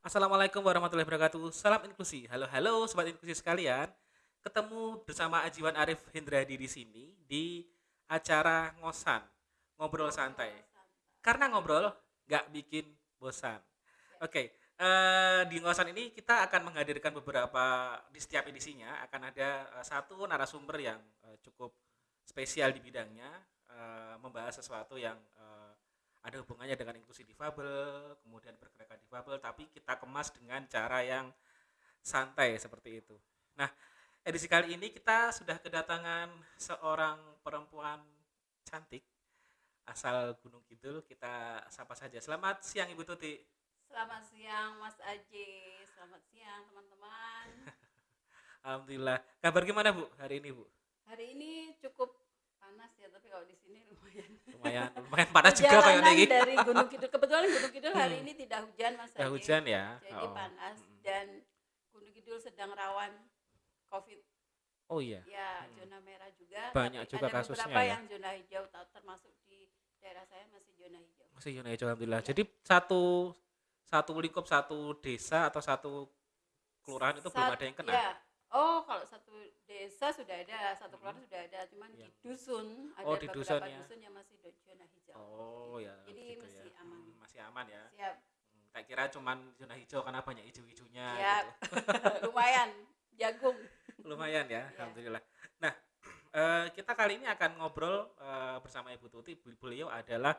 Assalamualaikum warahmatullahi wabarakatuh. Salam inklusi. Halo, halo sobat inklusi sekalian. Ketemu bersama Ajiwan Arif Hindradi di sini di acara ngosan, ngobrol santai. Karena ngobrol nggak bikin bosan. Oke, eh, di ngosan ini kita akan menghadirkan beberapa di setiap edisinya akan ada eh, satu narasumber yang eh, cukup spesial di bidangnya, eh, membahas sesuatu yang eh, ada hubungannya dengan inklusi difabel, kemudian pergerakan difabel, tapi kita kemas dengan cara yang santai seperti itu. Nah, edisi kali ini kita sudah kedatangan seorang perempuan cantik asal Gunung Kidul. Kita sapa saja. Selamat siang Ibu Tuti. Selamat siang Mas Aji, selamat siang teman-teman. Alhamdulillah. Kabar gimana Bu hari ini Bu? Hari ini cukup panas ya, tapi kalau di sini lumayan. Lumayan, lumayan panas juga kayak ini. dari Gunung Kidul, kebetulan Gunung Kidul hari Hmm. ini tidak hujan Mas Aji. hujan ya. Jadi Oh. panas Mm-mm. dan Gunung Kidul sedang rawan COVID. Oh iya. Ya, Hmm. zona merah juga. Banyak juga ada kasusnya beberapa ya. yang zona hijau, termasuk di daerah saya masih zona hijau. Masih zona hijau alhamdulillah. Ya. Jadi satu satu lingkup satu desa atau satu kelurahan itu belum Sat- ada yang kena. Ya. Oh, kalau satu desa sudah ada, satu keluarga Mm-mm. sudah ada, cuman Iya. di dusun ada Oh, di beberapa dusun ya. dusun yang masih zona hijau. Oh ya. Jadi gitu masih ya. aman. Hmm, Masih aman ya. Siap. Hmm, Tak kira cuman zona hijau karena banyak hijau-hijaunya Siap. gitu. Lumayan jagung. Lumayan ya, Iya. alhamdulillah. Nah, eh, kita kali ini akan ngobrol eh, bersama Ibu Tuti. Beliau adalah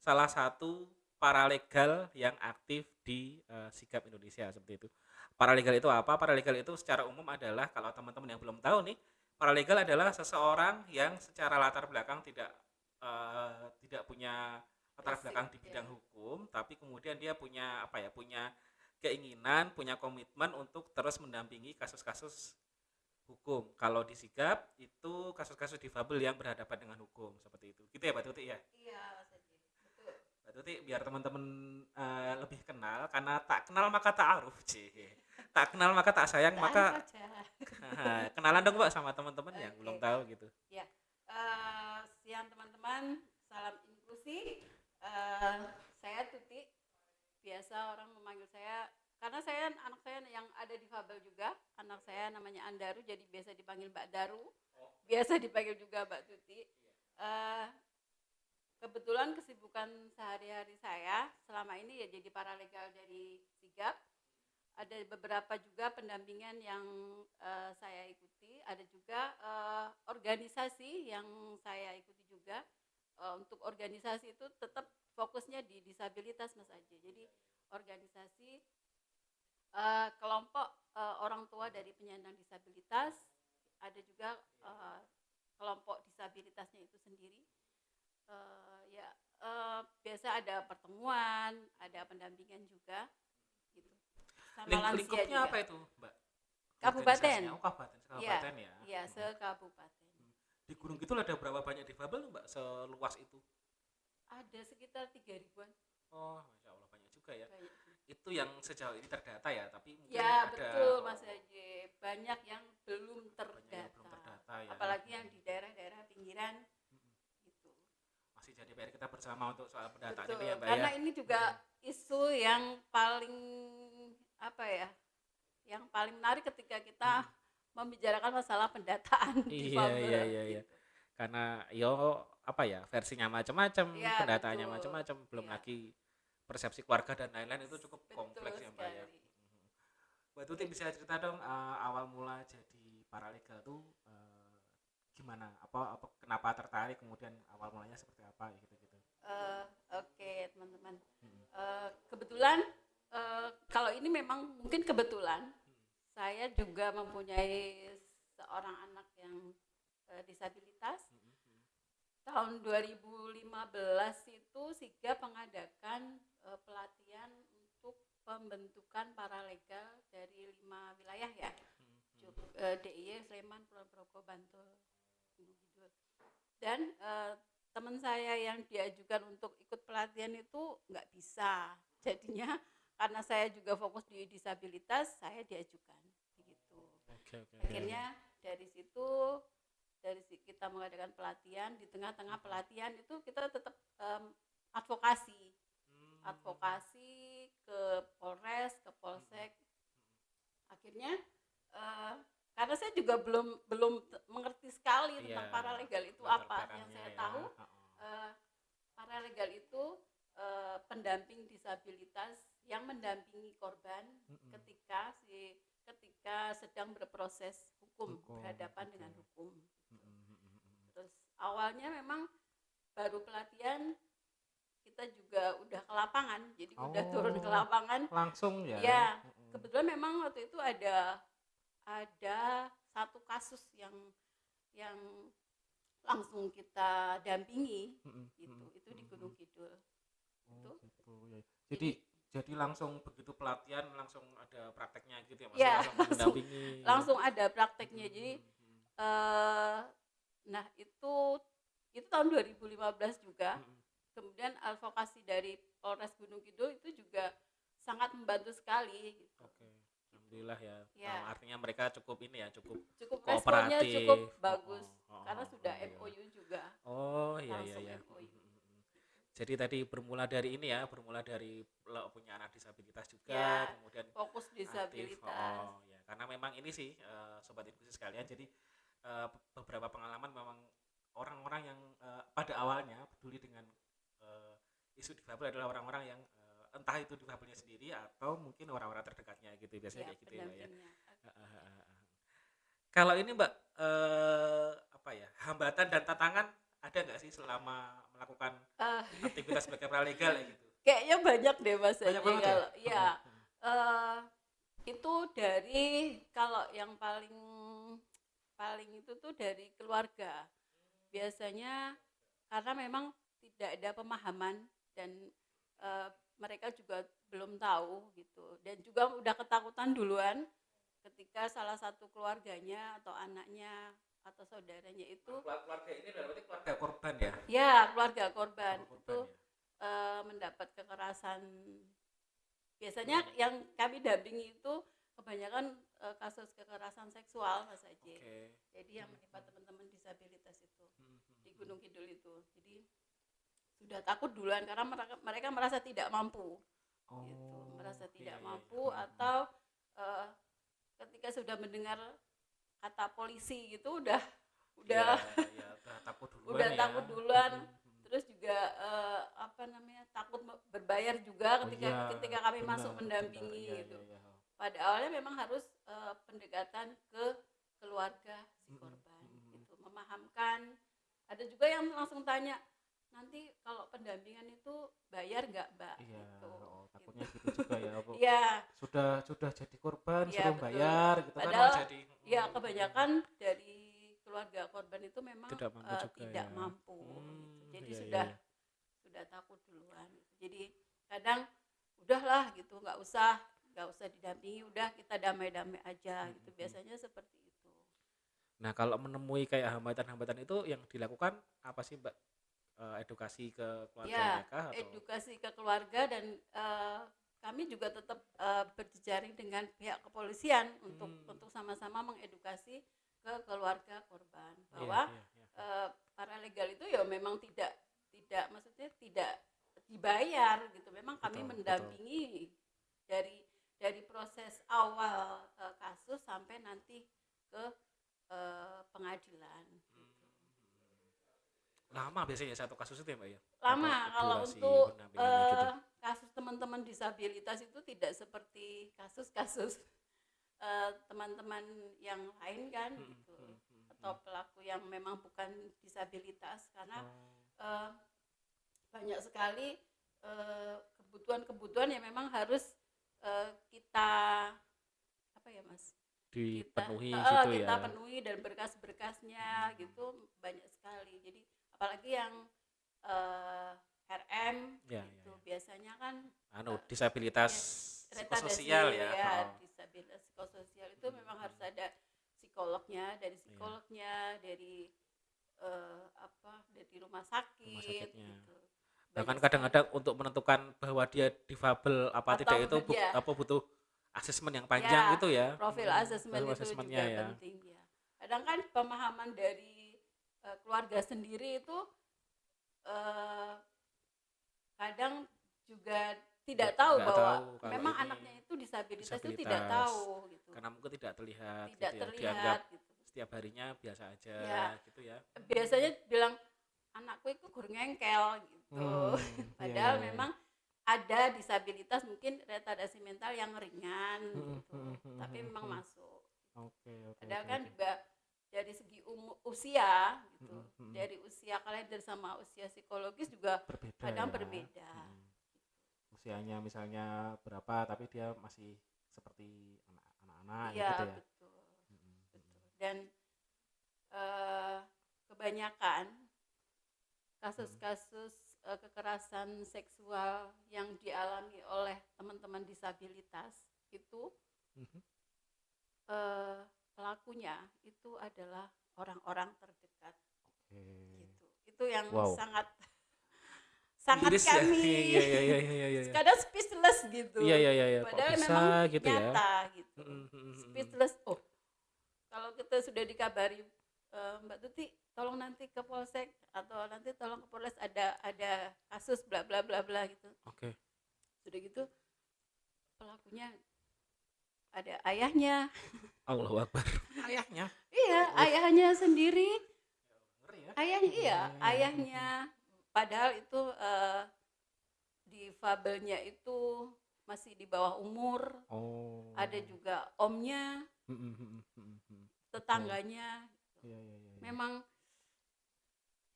salah satu paralegal yang aktif di eh, Sigap Indonesia seperti itu. Paralegal itu apa? Paralegal itu secara umum adalah kalau teman-teman yang belum tahu nih, paralegal adalah seseorang yang secara latar belakang tidak eh, tidak punya latar belakang di ya. bidang hukum, tapi kemudian dia punya apa ya? Punya keinginan, punya komitmen untuk terus mendampingi kasus-kasus hukum. Kalau di Sigap itu kasus-kasus difabel yang berhadapan dengan hukum seperti itu. Gitu ya, Mbak Tuti ya. Iya, Tuti biar teman-teman eh, lebih kenal karena tak kenal maka tak aruf, Cie. Tak kenal maka tak sayang Tahan maka kenalan dong Mbak sama teman-teman yang Oke. belum tahu gitu. Eh, siang teman-teman, salam inklusi. Eh, saya Tuti. Biasa orang memanggil saya karena saya anak saya yang ada di Fabel juga. Anak saya namanya Andaru jadi biasa dipanggil Mbak Daru. Biasa dipanggil juga Mbak Tuti. Eh, kebetulan kesibukan sehari-hari saya selama ini ya jadi paralegal dari Sigap. Ada beberapa juga pendampingan yang eh, saya ikuti, ada juga eh, organisasi yang saya ikuti juga. Eh, untuk organisasi itu tetap fokusnya di disabilitas Mas Aji. Jadi organisasi eh, kelompok eh, orang tua dari penyandang disabilitas, ada juga eh, kelompok disabilitasnya itu sendiri. Eh, ya eh, biasa ada pertemuan, ada pendampingan juga gitu. Sama lansia lingkupnya juga. apa itu, Mbak? Kabupaten. Oh, kabupaten, Iya, kabupaten ya. Iya, Hmm. se-kabupaten. Di Gunung Kidul ada berapa banyak difabel, Mbak? Seluas itu? Ada sekitar tiga ribuan. Oh, masya Allah banyak juga ya. Banyak. Itu yang sejauh ini terdata ya, tapi mungkin Ya ada betul Mas Haji. Banyak yang belum terdata. yang belum terdata ya. Apalagi yang di daerah-daerah pinggiran. Masih jadi PR kita bersama untuk soal pendataan Betul. ini ya, Mbak Karena ya. ini juga isu yang paling apa ya? Yang paling menarik ketika kita membicarakan masalah pendataan Iya, difabel, iya, iya, iya. gitu. Karena yo apa ya, versinya macam-macam, Iya, pendataannya macam-macam, belum Iya. lagi persepsi keluarga dan lain-lain itu cukup Betul kompleks ya, Mbak ya. sekali. Mhm. Mbak Tuti bisa cerita dong eh, awal mula jadi paralegal tuh eh, gimana? Apa apa kenapa tertarik kemudian awal mulanya seperti apa gitu-gitu. Eh, Oke teman-teman. Mhm. Eh, kebetulan eh, kalau ini memang mungkin kebetulan saya juga mempunyai seorang anak yang eh, disabilitas. Mhm. Tahun 2015 itu Sigap mengadakan eh, pelatihan untuk pembentukan paralegal dari lima wilayah ya. DIY, Sleman, Kulon Progo, Bantul. Dan eh, teman saya yang diajukan untuk ikut pelatihan itu nggak bisa. Jadinya karena saya juga fokus di disabilitas, saya diajukan begitu. Oke, oke. Akhirnya dari situ dari si- kita mengadakan pelatihan di tengah-tengah pelatihan itu kita tetap em, advokasi Hmm. advokasi ke Polres, ke Polsek. Akhirnya eh, karena saya juga belum belum mengerti sekali tentang Iya, paralegal itu latar apa. Yang saya ya. tahu Heeh. eh, paralegal itu eh, pendamping disabilitas yang mendampingi korban Mm-mm. ketika si ketika sedang berproses hukum, Hukum, berhadapan oke. dengan hukum. Mm-mm. Terus awalnya memang baru pelatihan kita juga udah ke lapangan, jadi udah turun ke Oh. lapangan. langsung ya Ya. Kebetulan memang waktu itu ada ada satu kasus yang yang langsung kita dampingi Mm-mm, gitu. Itu di. Gunung Kidul. Oh, itu. gitu ya. jadi jadi langsung begitu pelatihan langsung ada prakteknya gitu ya Mas? Ya, langsung langsung- Langsung ada prakteknya. Jadi eh nah itu itu tahun 2015 juga. Kemudian advokasi dari Polres Gunung Kidul itu juga sangat membantu sekali gitu. Oke, alhamdulillah ya. Ya. Oh, artinya mereka cukup ini ya, cukup Cukup kooperatif. cukup Oh, bagus oh, karena oh, sudah oh, iya. MOU juga. Oh iya iya iya. MOU. Mm, mm, mm. Jadi tadi bermula dari ini ya, bermula dari lo punya anak disabilitas juga, Ya, kemudian Fokus aktif. disabilitas. Oh, ya. Karena memang ini sih eh, sobat inklusi sekalian. Jadi eh, beberapa pengalaman memang orang-orang yang eh, pada awalnya peduli dengan eh, isu difabel adalah orang-orang yang entah itu difabelnya sendiri atau mungkin orang-orang terdekatnya gitu biasanya Ya, kayak gitu ya, ya. Kalau ini Mbak eh, apa ya hambatan dan tantangan ada nggak sih selama melakukan Eh, aktivitas sebagai paralegal ya gitu? kayaknya banyak deh Mas Banyak banget ya? kalau ya hmm. eh, itu dari kalau yang paling paling itu tuh dari keluarga biasanya karena memang tidak ada pemahaman dan eh, mereka juga belum tahu gitu dan juga udah ketakutan duluan ketika salah satu keluarganya atau anaknya atau saudaranya itu Keluar- keluarga ini berarti keluarga korban ya? ya keluarga korban Keluarga itu korban ya? eh, mendapat kekerasan biasanya yang kami dampingi itu kebanyakan eh, kasus kekerasan seksual mas Aji Oke. jadi yang Hmm. menimpa teman-teman disabilitas itu Hmm, hmm, di hmm. Gunung Kidul itu jadi sudah takut duluan karena mereka, mereka merasa tidak mampu gitu Oh, merasa iya, tidak iya. mampu Hmm, hmm. atau eh, ketika sudah mendengar kata polisi gitu udah udah Ya, ya, takut duluan udah ya. takut duluan. Hmm, hmm. terus juga eh, apa namanya takut berbayar juga Oh, ketika iya, ketika kami benar, masuk mendampingi benar, iya, gitu iya, iya. pada awalnya memang harus eh, pendekatan ke keluarga si korban mm-mm. gitu memahamkan ada juga yang langsung tanya nanti kalau pendampingan itu bayar nggak mbak Iya, gitu, oh, takutnya gitu juga ya. Bu. Iya, Sudah sudah jadi korban suruh betul. bayar gitu kan Padahal, malah jadi ya hmm, kebanyakan dari keluarga korban itu memang Tidak mampu eh, juga tidak ya. mampu Hmm, gitu. jadi iya, sudah iya. sudah takut duluan gitu. jadi kadang udahlah gitu nggak usah nggak usah didampingi udah kita damai-damai aja Hmm, gitu hmm, biasanya seperti itu Nah, kalau menemui kayak hambatan-hambatan itu yang dilakukan apa sih, Mbak? Eh, edukasi ke keluarga Ya, mereka atau edukasi ke keluarga dan eh, kami juga tetap eh, berjejaring dengan pihak kepolisian untuk Hmm. untuk sama-sama mengedukasi ke keluarga korban Iya, bahwa iya, iya. eh, para legal itu ya memang tidak tidak maksudnya tidak dibayar gitu memang kami Betul, betul. mendampingi dari dari proses awal eh, kasus sampai nanti ke eh, pengadilan Lama biasanya satu kasus itu ya, Mbak ya? lama kalau untuk pendampingannya gitu? eh, kasus teman-teman disabilitas itu tidak seperti kasus-kasus eh, teman-teman yang lain kan Hmm, gitu hmm, hmm, atau hmm. pelaku yang memang bukan disabilitas karena Oh, eh, banyak sekali kebutuhan-kebutuhan yang memang harus eh, kita apa ya mas kita dipenuhi eh, gitu kita ya. penuhi dan berkas-berkasnya gitu banyak sekali jadi apalagi yang eh, RM Ya, gitu ya, ya. biasanya kan Anu, eh, disabilitas retardasi psikososial ya. ya Oh. disabilitas psikososial itu Hmm, memang harus ada psikolognya dari Iya. psikolognya dari eh, apa dari rumah sakit sakitnya. gitu. Bahkan kadang-kadang untuk menentukan bahwa dia difabel apa Atau tidak itu bu- ya. apa butuh asesmen yang panjang Ya, itu ya. profil asesmen itu juga ya. penting ya kadang kan pemahaman dari eh, keluarga sendiri itu eh, kadang juga tidak tahu nggak bahwa tahu memang anaknya itu disabilitas, itu tidak disabilitas. tahu gitu. karena mungkin tidak terlihat Tidak gitu ya. dianggap terlihat gitu. setiap harinya biasa aja Ya. gitu ya Biasanya bilang anakku itu ngengkel gitu. Hmm, Padahal iya, iya, iya. memang ada disabilitas mungkin retardasi mental yang ringan Hmm, gitu. hmm, hmm, Tapi memang masuk. oke oke Padahal oke, kan oke. juga dari segi umu- usia gitu. Mm, mm, mm. Dari usia kalender sama usia psikologis juga berbeda kadang ya. berbeda. Mm. usianya misalnya berapa tapi dia masih seperti anak- anak-anak Iya, gitu ya betul. Mm, mm, betul. Dan eh, kebanyakan kasus-kasus eh, kekerasan seksual yang dialami oleh teman-teman disabilitas itu Mhm. eh, pelakunya itu adalah orang-orang terdekat oke gitu. Itu yang Wow. sangat sangat Miris ya? kami iya iya iya iya iya iya kadang speechless gitu. iya iya iya iya. Padahal bisa memang gitu ya nyata gitu. Mm, mm, mm, speechless oh kalau kita sudah dikabari "Eh, Mbak Tuti tolong nanti ke polsek atau nanti tolong ke polres ada ada kasus bla bla bla bla gitu oke sudah gitu pelakunya ada ayahnya. Allahu Akbar. Ayahnya? Iya ayahnya sendiri. Ya. Ayahnya iya Hmm. ayahnya. Padahal itu eh, difabelnya itu masih di bawah umur. Oh. Ada juga omnya Mm, mm, mm, mm, mm, mm. tetangganya. Iya iya iya iya. memang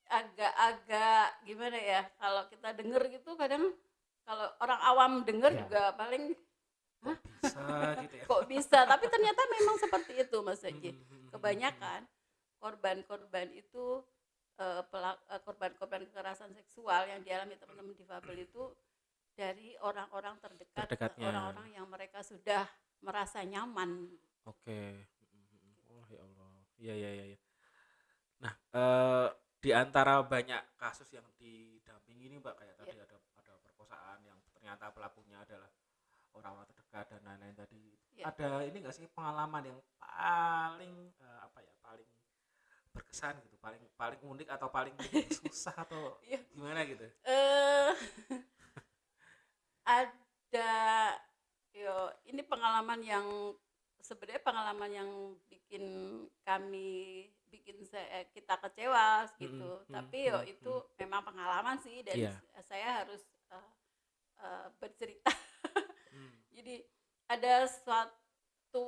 agak-agak gimana ya kalau kita denger gitu kadang kalau orang awam denger Ya. juga paling bisa gitu ya kok bisa tapi ternyata memang seperti itu Mas Haji mm, mm, mm, kebanyakan korban-korban itu eh, eh, korban-korban kekerasan seksual yang dialami teman-teman difabel itu dari orang-orang terdekat orang-orang yang mereka sudah merasa nyaman Oke. Oh ya Allah. Iya iya iya. iya. Nah, eh, di antara banyak kasus yang didampingi ini Mbak kayak tadi Iya. ada ada perkosaan yang ternyata pelakunya adalah orang-orang terdekat dan lain-lain tadi. Iya. Ada ini enggak sih pengalaman yang paling eh, apa ya, paling berkesan gitu, paling paling unik atau paling susah atau Iya. gimana gitu? eh ada yo ini pengalaman yang sebenarnya pengalaman yang bikin kami bikin saya kita kecewa gitu Mm-mm, tapi yo mm-mm, itu memang pengalaman sih dan s- saya harus eh, eh, bercerita Hmm. Jadi ada suatu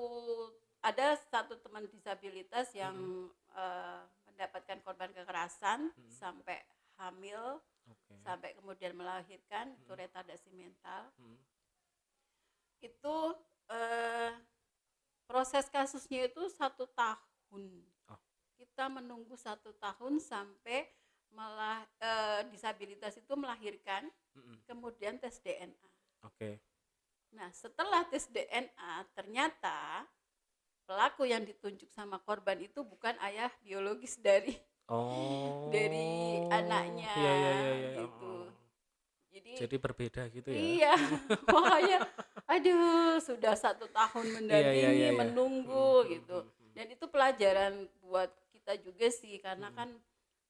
ada satu teman disabilitas yang eh, mendapatkan korban kekerasan Mm. sampai hamil Oke. sampai kemudian melahirkan itu Hmm. retardasi mental Hmm. itu eh, proses kasusnya itu satu tahun Oh. kita menunggu satu tahun sampai melah eh, disabilitas itu melahirkan Mm-mm. kemudian tes DNA Oke. Nah setelah tes DNA ternyata pelaku yang ditunjuk sama korban itu bukan ayah biologis dari Oh. Dari anaknya, Iya iya iya iya. gitu. Oh. jadi Jadi berbeda gitu ya. Iya, makanya, aduh, sudah satu tahun mendampingi, iya, iya. menunggu Hmm, gitu. hmm, hmm, Dan itu pelajaran buat kita juga sih, karena Hmm. kan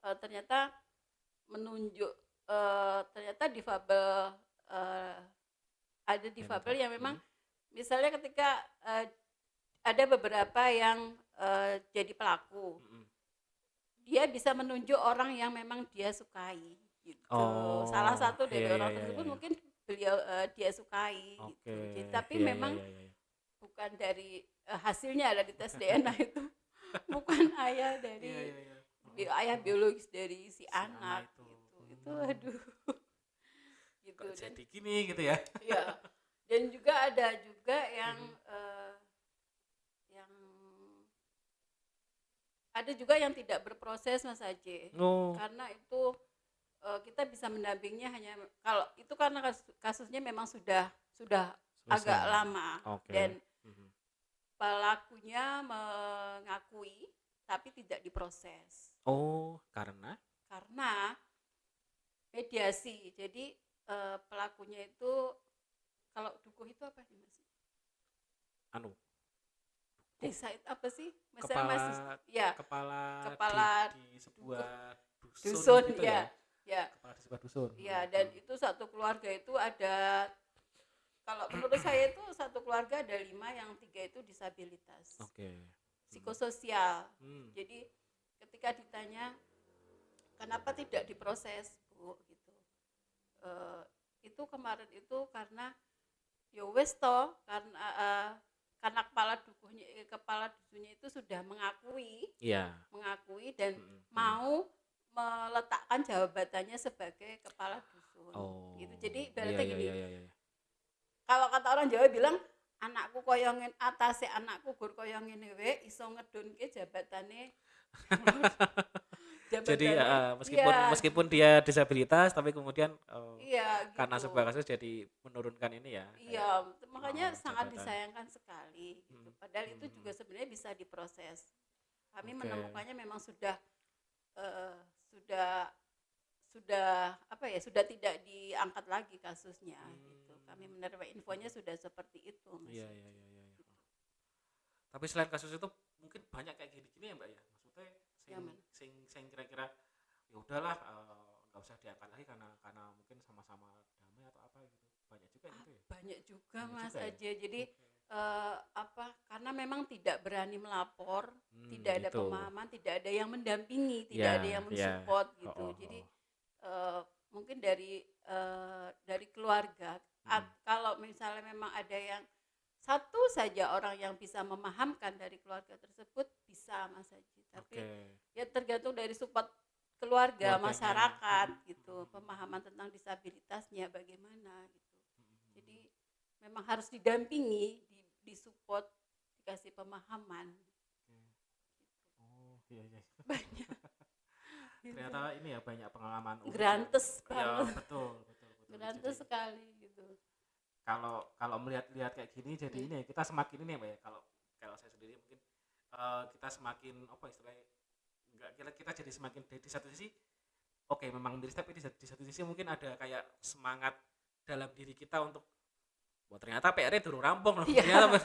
eh, ternyata menunjuk, eh, ternyata difabel, eh, ada difabel yang memang, misalnya ketika eh, ada beberapa yang eh, jadi pelaku, hmm, dia bisa menunjuk orang yang memang dia sukai gitu. Oh, Salah satu dari iya, orang iya, tersebut iya. mungkin beliau eh, dia sukai Oke. gitu. Jadi, tapi Iya, iya, memang iya, iya, iya. bukan dari eh, hasilnya ada di tes DNA itu bukan ayah dari Iya, iya, iya. bi- ayah biologis dari si, anak anak itu. gitu. Itu aduh. Gitu Kok dan jadi gini gitu ya. ya. Dan juga ada juga yang Mhm. eh, yang ada juga yang tidak berproses Mas Aje. Oh. karena itu eh, kita bisa mendampingnya hanya kalau itu karena kas- kasusnya memang sudah sudah agak selesai. lama Oke. dan Mhm. pelakunya mengakui tapi tidak diproses Oh, karena karena mediasi jadi eh, pelakunya itu kalau dukuh itu apa sih mas? Anu? Desa itu apa sih? Misalnya kepala mas ya kepala Kepala di, di sebuah dusun, dusun gitu ya ya? Kepala di sebuah dusun. ya dan itu satu keluarga itu ada kalau menurut saya itu satu keluarga ada lima yang tiga itu disabilitas. Oke. psikososial. Hmm. jadi ketika ditanya kenapa tidak diproses bu? gitu Eh, itu kemarin itu karena ya wes toh karena eh, karena kepala dukuhnya eh, kepala dusunya itu sudah mengakui Iya. mengakui dan Mm, mm. mau meletakkan jabatannya sebagai kepala dusun Oh. gitu jadi Iya, ibaratnya iya, gini iya, iya, iya. kalau kata orang Jawa bilang anakku koyongin atase anakku gur koyongin we iso ngedunke jabatane Jadi eh, meskipun Iya, meskipun dia disabilitas tapi kemudian iya karena gitu. sebuah kasus jadi menurunkan ini ya. iya makanya oh, sangat jabatan. disayangkan sekali gitu. Hmm. padahal itu Hmm. juga sebenarnya bisa diproses kami Oke. menemukannya memang sudah eh, sudah sudah apa ya sudah tidak diangkat lagi kasusnya gitu kami Hmm. menerima infonya sudah seperti itu. Iya, iya, iya, iya. iya. Tapi selain kasus itu mungkin banyak kayak gini-gini ya, Mbak ya. Sing Yang sing sing kira-kira ya udahlah eh, nggak usah diangkat lagi karena karena mungkin sama-sama damai atau apa gitu. Banyak juga gitu ya. banyak juga Banyak mas juga ya? Aje jadi Oke. eh, apa karena memang tidak berani melapor Hmm, tidak ada gitu. pemahaman tidak ada yang mendampingi tidak Ya, ada yang ya. mensupport Oh, gitu oh, jadi oh. eh, mungkin dari eh, dari keluarga Hmm. Kalau misalnya memang ada yang satu saja orang yang bisa memahamkan dari keluarga tersebut bisa mas Haji tapi Oke. ya tergantung dari support keluarga Keluarganya. masyarakat Hmm. gitu pemahaman tentang disabilitasnya bagaimana gitu Hmm. jadi memang harus didampingi di, disupport dikasih pemahaman Oh, iya iya. banyak Ternyata ini ya banyak pengalaman ya. grantes Ya, banget betul, betul, betul. grantes sekali gitu kalau kalau melihat-lihat kayak gini jadi Hmm. ini ya, kita semakin ini ya ya kalau kalau saya sendiri mungkin eh, kita semakin apa istilahnya enggak kita kita jadi semakin di, di satu sisi oke memang miris tapi di, satu- di satu sisi mungkin ada kayak semangat dalam diri kita untuk Wah, ternyata PR-nya durung rampung loh. Iya. Ternyata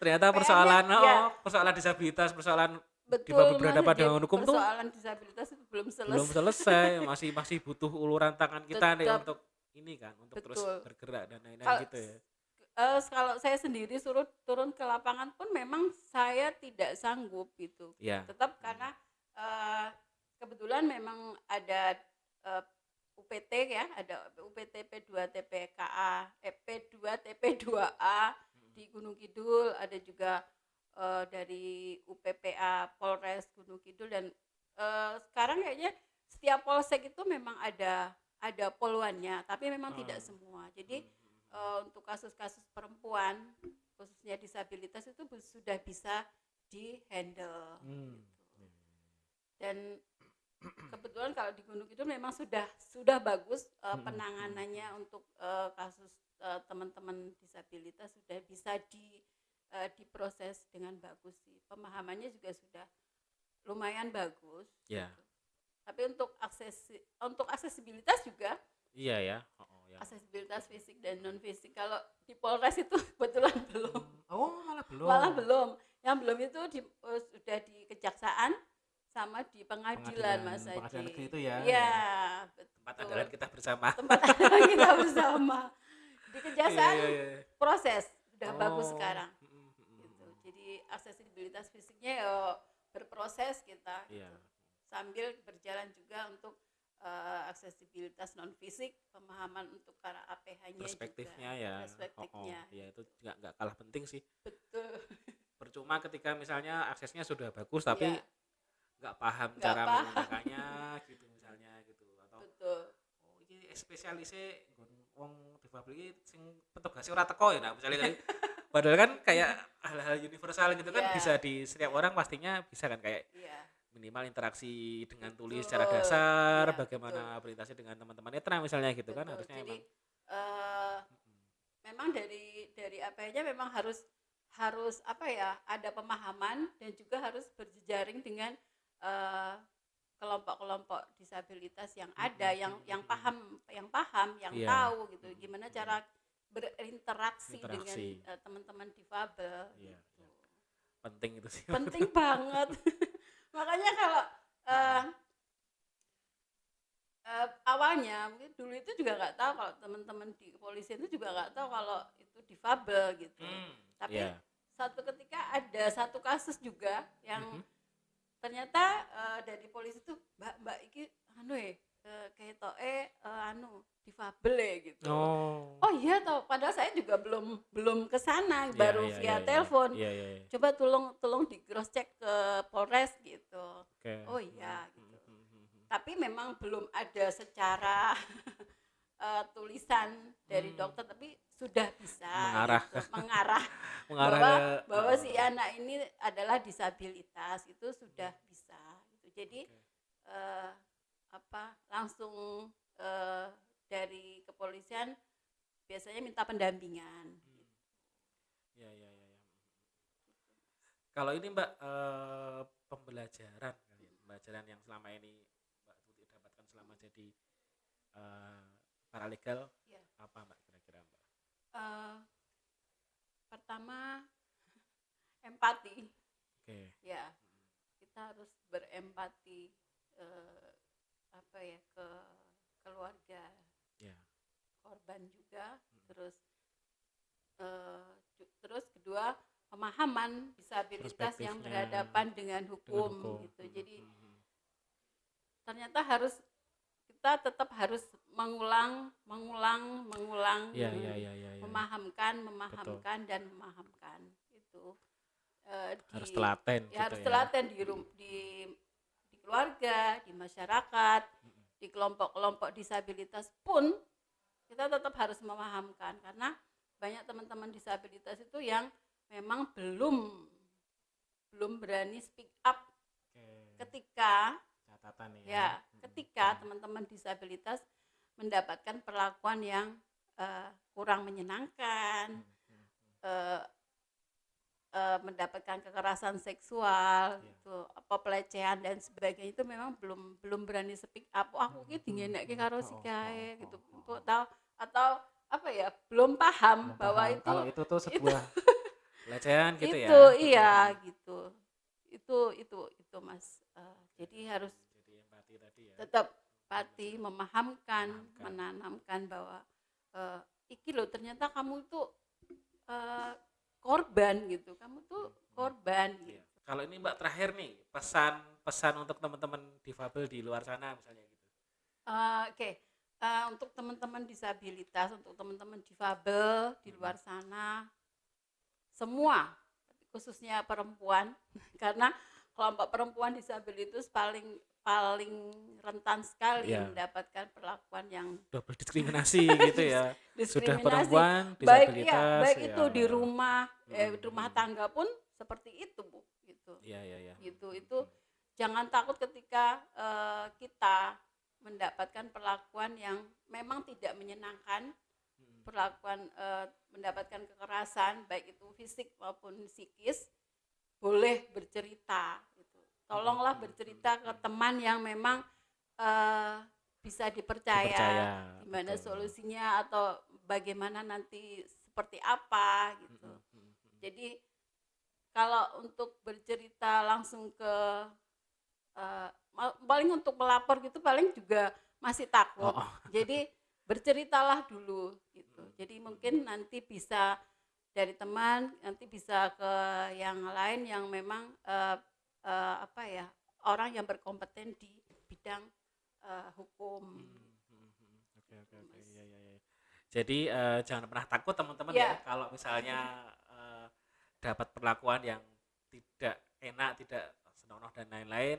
ternyata persoalan iya. oh, persoalan disabilitas, persoalan betul Mas, berhadapan dengan hukum tuh persoalan disabilitas itu belum selesai belum selesai, masih masih butuh uluran tangan kita nih Tetap. untuk ini kan, untuk terus Betul. bergerak dan lain-lain gitu ya. Eh, kalau saya sendiri suruh turun ke lapangan pun memang saya tidak sanggup gitu Iya. tetap karena eh, kebetulan memang ada eh, UPT ya ada UPT P2 TPKA eh, P2 TP2A di Gunung Kidul ada juga eh, dari UPPA Polres Gunung Kidul dan eh, sekarang kayaknya setiap polsek itu memang ada ada poluannya tapi memang tidak Ah. semua jadi Hmm, eh, untuk kasus-kasus perempuan khususnya disabilitas itu sudah bisa di handle Hmm. dan kebetulan kalau di Gunung Kidul memang sudah sudah bagus Mm-mm. penanganannya untuk eh, kasus teman-teman disabilitas sudah bisa di eh, diproses dengan bagus sih pemahamannya juga sudah lumayan bagus Ya. gitu. tapi untuk akses untuk aksesibilitas juga Iya ya. Oh, oh, ya. aksesibilitas fisik dan non fisik kalau di Polres itu kebetulan belum Oh, malah belum. malah belum yang belum itu di, eh, sudah di kejaksaan sama di pengadilan, Mas Haji Pengadilan negeri itu ya. Iya, Tempat betul. andalan kita bersama. tempat adalah kita bersama di kejaksaan Iya, iya, iya. proses sudah Oh, bagus sekarang mm, mm, mm, gitu jadi aksesibilitas fisiknya ya berproses kita Iya. gitu. sambil berjalan juga untuk eh, aksesibilitas non fisik pemahaman untuk para APH-nya Perspektifnya juga. ya. perspektifnya Oh, oh. Ya itu nggak nggak kalah penting sih. betul Percuma ketika misalnya aksesnya sudah bagus tapi nggak paham Nggak cara paham. menggunakannya gitu misalnya gitu atau betul oh ini spesialisnya wong difabel iki sing petugasnya ora teko ya nah misalnya kayak padahal kan kayak hal-hal universal gitu kan Iya. bisa di setiap orang pastinya bisa kan kayak iya minimal interaksi dengan tulis Betul. secara dasar Iya, bagaimana berinteraksi dengan teman-teman netra misalnya gitu kan Betul. harusnya jadi emang eh, memang dari dari apa-nya memang harus harus apa ya ada pemahaman dan juga harus berjejaring dengan eh, kelompok-kelompok disabilitas yang ada yang yang paham yang paham yang Iya. tahu gitu gimana mm-mm. cara berinteraksi dengan Interaksi. eh, teman-teman difabel Iya, gitu. iya. penting itu sih penting banget makanya kalau eh, eh, awalnya mungkin dulu itu juga nggak tahu kalau teman-teman di kepolisian itu juga nggak tahu kalau itu difabel gitu. Hmm, Tapi iya. satu ketika ada satu kasus juga yang Mhm. ternyata eh, dari polisi tuh mbak mbak iki anu ya eh, kayak toh eh anu difabel ya gitu. Oh. Oh iya toh, padahal saya juga belum belum ke sana, Iya, baru iya, via iya, iya. telepon. Iya, iya, iya. Coba tolong tolong di cross check ke Polres gitu. Oke. Oh iya, Hmm, gitu. hmm, hmm. Tapi memang belum ada secara eh, tulisan dari Hmm. dokter, tapi sudah bisa Mengarah gitu, mengarah Mengarah bahwa ke- bahwa oh, si oke. anak ini adalah disabilitas itu sudah bisa. Gitu. Jadi Oke. eh, apa langsung eh, dari kepolisian biasanya minta pendampingan. Hmm. Ya, ya, ya, ya. Kalau ini Mbak eh, pembelajaran ya, pembelajaran yang selama ini Mbak Tuti dapatkan selama jadi eh, paralegal Ya. apa Mbak kira-kira Mbak? Eh, pertama empati Oke. ya kita harus berempati apa ya ke keluarga Ya. Korban juga Hmm. terus eh, ju- terus kedua pemahaman disabilitas yang berhadapan dengan hukum, Dengan hukum. gitu Hmm, jadi hmm, ternyata harus kita tetap harus mengulang mengulang mengulang mem- iya, iya, iya, iya. memahamkan memahamkan dan memahamkan itu eh, Harus di- telaten ya gitu harus ya. telaten di rum- di di keluarga di masyarakat di kelompok-kelompok disabilitas pun kita tetap harus memahamkan karena banyak teman-teman disabilitas itu yang memang belum belum berani speak up Oke. ketika Catatan ya. ya ketika teman-teman disabilitas mendapatkan perlakuan yang eh, kurang menyenangkan eh, mendapatkan kekerasan seksual Iya. gitu apa pelecehan dan sebagainya itu memang belum belum berani speak up oh, aku ki dingenekke karo si gitu Untuk tahu atau apa ya belum paham Belum bahwa paham itu kalau itu tuh sebuah pelecehan gitu ya. itu iya gitu itu itu itu mas Eh, jadi harus Jadi empati tadi ya. tetap pati memahamkan, Memahamkan. menanamkan bahwa eh, iki loh ternyata kamu itu eh, korban gitu kamu tuh korban Iya. gitu Kalau ini Mbak terakhir nih pesan-pesan untuk teman-teman difabel di luar sana misalnya gitu. Eh, oke Eh, untuk teman-teman disabilitas untuk teman-teman difabel di luar sana semua khususnya perempuan karena kelompok perempuan disabilitas paling paling rentan sekali Iya. mendapatkan perlakuan yang Double diskriminasi gitu ya. Sudah diskriminasi perempuan baik disabilitas. ya baik ya. itu di rumah eh, Hmm, rumah hmm. tangga pun seperti itu bu gitu Iya, iya, iya. Gitu, Hmm, itu hmm, jangan takut ketika eh, kita mendapatkan perlakuan yang memang tidak menyenangkan hmm. perlakuan eh, mendapatkan kekerasan baik itu fisik maupun psikis boleh bercerita gitu tolonglah Hmm, bercerita ke teman yang memang eh, bisa dipercaya Dipercaya, gimana betul. solusinya atau bagaimana nanti seperti apa Hmm, gitu. hmm, hmm, hmm. Jadi kalau untuk bercerita langsung ke eh, paling untuk melapor gitu paling juga masih takut. Oh, oh. Jadi berceritalah dulu gitu. Jadi mungkin nanti bisa dari teman nanti bisa ke yang lain yang memang eh, eh, apa ya orang yang berkompeten di bidang eh, hukum. Hmm, hmm, hmm. Oke, oke, oke. Iya, iya, iya. Jadi eh, jangan pernah takut teman-teman Iya. ya kalau misalnya eh, dapat perlakuan yang tidak enak, tidak senonoh dan lain-lain.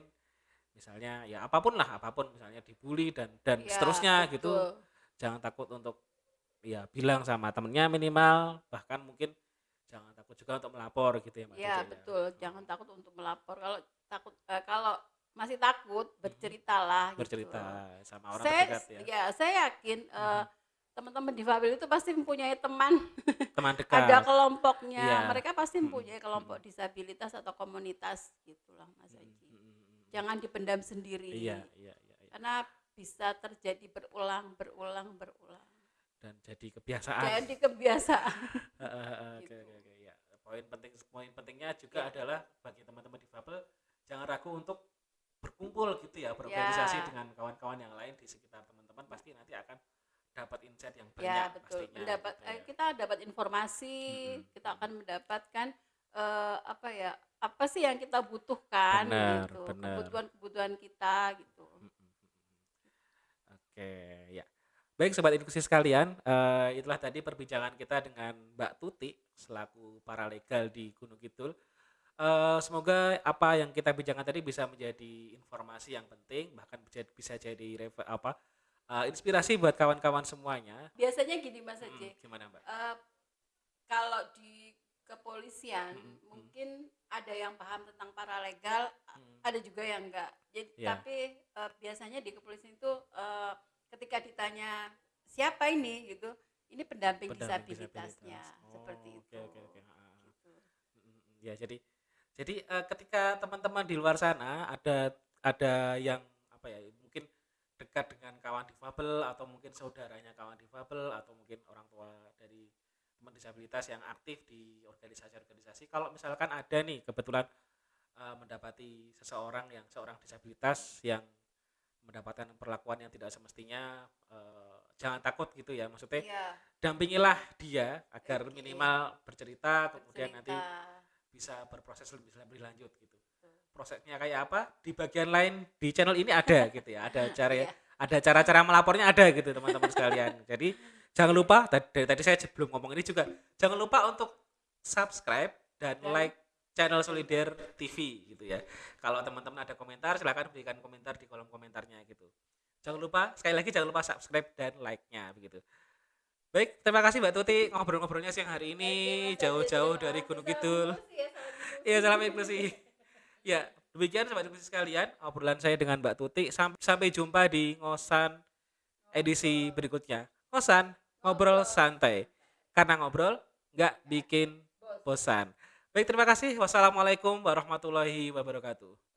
Misalnya ya apa pun lah, apa pun misalnya dibully dan dan Ya, seterusnya gitu. betul. Jangan takut untuk ya bilang sama temennya minimal, bahkan mungkin jangan takut juga untuk melapor gitu ya Mbak Ya Titi betul, jangan takut untuk melapor. Kalau takut eh, kalau masih takut berceritalah. gitu. Hmm. Bercerita sama orang saya, terdekat ya. ya saya yakin eh, teman-teman difabel itu pasti mempunyai teman, Teman dekat. ada kelompoknya. Iya. Mereka pasti Mm-mm. mempunyai kelompok disabilitas atau komunitas gitulah Mas Hmm, hmm, hmm, hmm. Jangan dipendam sendiri. Iya, iya, iya, iya. Karena bisa terjadi berulang, berulang, berulang. Dan jadi kebiasaan. Jadi kebiasaan. Heeh, heeh, Oke, Gitu. oke, oke. Ya. Poin penting poin pentingnya juga Ya. adalah bagi teman-teman difabel jangan ragu untuk berkumpul gitu ya, berorganisasi Ya. dengan kawan-kawan yang lain di sekitar teman-teman pasti nanti akan dapat insight yang banyak Ya, betul. pastinya Mendapat gitu eh, ya. kita dapat informasi, Mm-mm. kita akan mendapatkan eh, apa ya? Apa sih yang kita butuhkan Benar, gitu. Kebutuhan-kebutuhan kita gitu. Mm, mm, mm. Oke, ya. Baik sobat inklusi sekalian, eh, itulah tadi perbincangan kita dengan Mbak Tuti selaku paralegal di Gunung Kidul. Eh, semoga apa yang kita bincangkan tadi bisa menjadi informasi yang penting, bahkan bisa, bisa jadi apa eh, inspirasi buat kawan-kawan semuanya. Biasanya gini Mas Mm, Haji, gimana Mbak? eh, kalau di kepolisian Mm-mm, mm. mungkin ada yang paham tentang paralegal, Mm, ada juga yang enggak. Jadi Iya. tapi eh, biasanya di kepolisian itu eh, ketika ditanya siapa ini gitu, ini pendamping, pendamping disabilitasnya disabilitas. seperti Oh, itu. Oke, oke, oke. Ah, ah. Gitu. Ya, jadi jadi eh, ketika teman-teman di luar sana ada ada yang apa ya, mungkin dekat dengan kawan difabel atau mungkin saudaranya kawan difabel atau mungkin orang tua dari teman disabilitas yang aktif di organisasi-organisasi. Kalau misalkan ada nih kebetulan eh, mendapati seseorang yang seorang disabilitas yang mendapatkan perlakuan yang tidak semestinya eh, jangan takut gitu ya maksudnya Iya, dampingilah dia agar Oke. minimal bercerita kemudian nanti bercerita. bisa berproses lebih lebih lanjut gitu prosesnya kayak apa di bagian lain di channel ini ada gitu ya ada cara Iya. Ada cara-cara melapornya ada gitu teman-teman sekalian jadi jangan lupa dari tadi saya belum ngomong ini juga jangan lupa untuk subscribe dan Dan- like channel Solider TV gitu ya kalau teman-teman ada komentar silahkan berikan komentar di kolom komentarnya gitu jangan lupa sekali lagi jangan lupa subscribe dan like-nya begitu baik terima kasih Mbak Tuti ngobrol-ngobrolnya siang hari ini jauh-jauh dari. Gunung Kidul inklusi ya. Iya, salam inklusi. Ya, demikian sobat inklusi sekalian, obrolan saya dengan Mbak Tuti. Sam- Sampai jumpa di ngosan edisi berikutnya. Ngosan, ngobrol santai. Karena ngobrol nggak bikin bosan. Baik, terima kasih. Wassalamualaikum warahmatullahi wabarakatuh.